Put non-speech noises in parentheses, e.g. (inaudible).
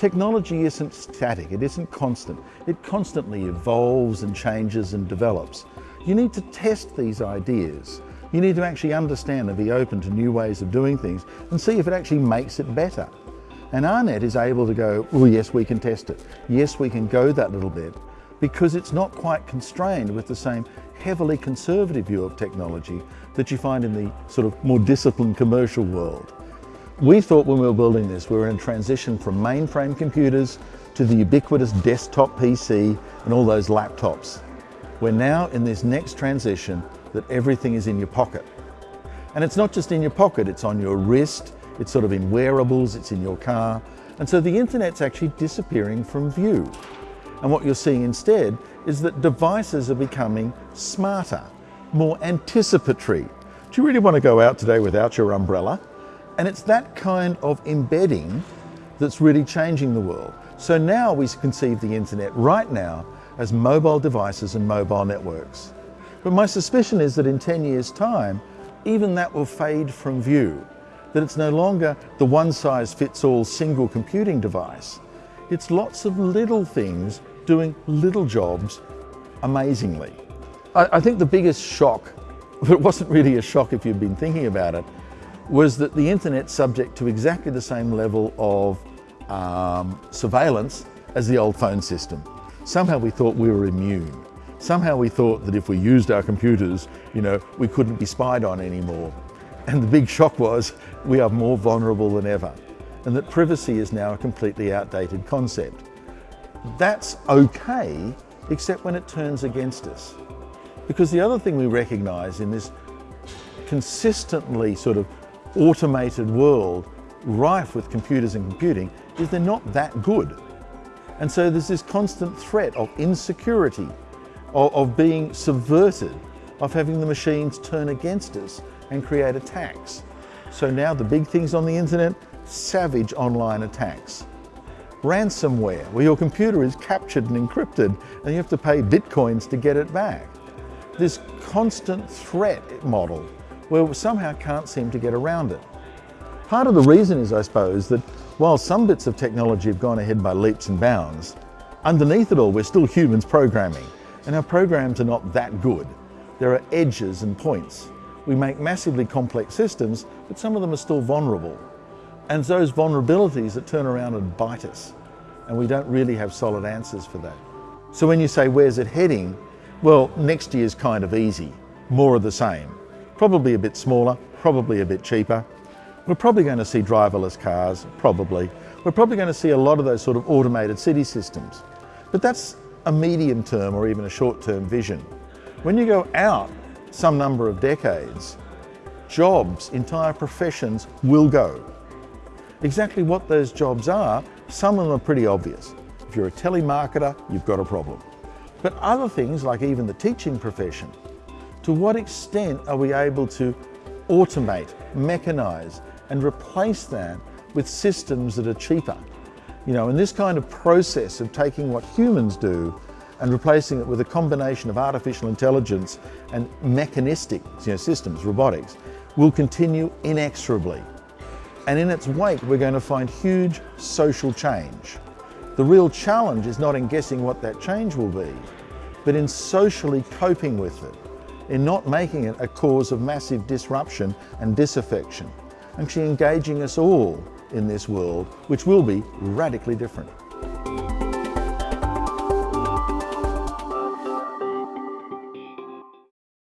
Technology isn't static, it isn't constant. It constantly evolves and changes and develops. You need to test these ideas. You need to actually understand and be open to new ways of doing things and see if it actually makes it better. And AARNet is able to go, oh yes, we can test it. Yes, we can go that little bit because it's not quite constrained with the same heavily conservative view of technology that you find in the sort of more disciplined commercial world. We thought when we were building this, we were in a transition from mainframe computers to the ubiquitous desktop PC and all those laptops. We're now in this next transition that everything is in your pocket. And it's not just in your pocket, it's on your wrist, it's sort of in wearables, it's in your car. And so the internet's actually disappearing from view. And what you're seeing instead is that devices are becoming smarter, more anticipatory. Do you really want to go out today without your umbrella? And it's that kind of embedding that's really changing the world. So now we conceive the internet right now as mobile devices and mobile networks. But my suspicion is that in 10 years time, even that will fade from view, that it's no longer the one size fits all single computing device. It's lots of little things doing little jobs amazingly. I, I think the biggest shock, (laughs) but it wasn't really a shock if you've been thinking about it, was that the internet's subject to exactly the same level of um, surveillance as the old phone system. Somehow we thought we were immune. Somehow we thought that if we used our computers, you know, we couldn't be spied on anymore. And the big shock was we are more vulnerable than ever and that privacy is now a completely outdated concept. That's okay, except when it turns against us. Because the other thing we recognize in this consistently sort of automated world rife with computers and computing is they're not that good. And so there's this constant threat of insecurity, of, of being subverted, of having the machines turn against us and create attacks. So now the big things on the internet, savage online attacks ransomware, where your computer is captured and encrypted and you have to pay bitcoins to get it back. This constant threat model where we somehow can't seem to get around it. Part of the reason is, I suppose, that while some bits of technology have gone ahead by leaps and bounds, underneath it all we're still humans programming and our programs are not that good. There are edges and points. We make massively complex systems, but some of them are still vulnerable. And it's those vulnerabilities that turn around and bite us. And we don't really have solid answers for that. So when you say, where's it heading? Well, next year's kind of easy, more of the same. Probably a bit smaller, probably a bit cheaper. We're probably going to see driverless cars, probably. We're probably going to see a lot of those sort of automated city systems. But that's a medium term or even a short term vision. When you go out some number of decades, jobs, entire professions will go. Exactly what those jobs are, some of them are pretty obvious. If you're a telemarketer, you've got a problem. But other things, like even the teaching profession, to what extent are we able to automate, mechanize, and replace that with systems that are cheaper? You know, and this kind of process of taking what humans do and replacing it with a combination of artificial intelligence and mechanistic you know, systems, robotics, will continue inexorably. And in its wake, we're going to find huge social change. The real challenge is not in guessing what that change will be, but in socially coping with it, in not making it a cause of massive disruption and disaffection, actually engaging us all in this world, which will be radically different.